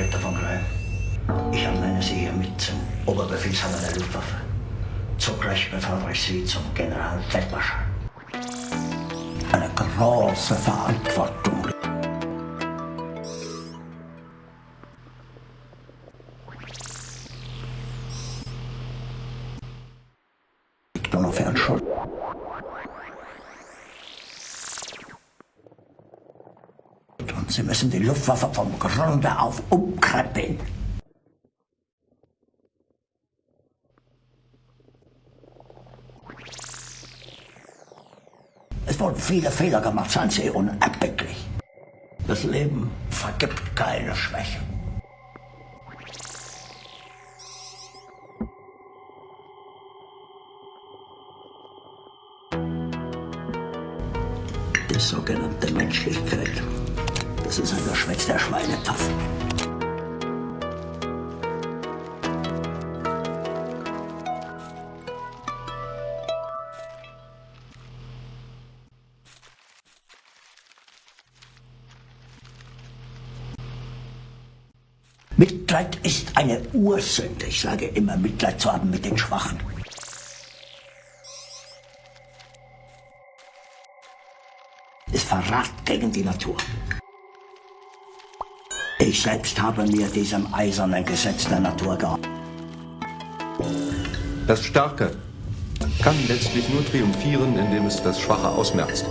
Ritter von Greil. Ich ernenne Sie hiermit zum Oberbefehlshaber der Luftwaffe. Zugleich befördere ich Sie zum Generalfeldmarschall. Eine große Verantwortung. Liegt nur noch für ein Schuld. Sie müssen die Luftwaffe vom Grunde auf umkrempeln. Es wurden viele Fehler gemacht, seien Sie unerbittlich. Das Leben vergibt keine Schwäche. Die sogenannte Menschlichkeit, ist ein Geschwätz der Schweinetaffen. Mitleid ist eine Ursünde. Ich sage immer, Mitleid zu haben mit den Schwachen. Verrat gegen die Natur. Ich selbst habe mir diesem eisernen Gesetz der Natur geopfert. Das Starke kann letztlich nur triumphieren, indem es das Schwache ausmerzt.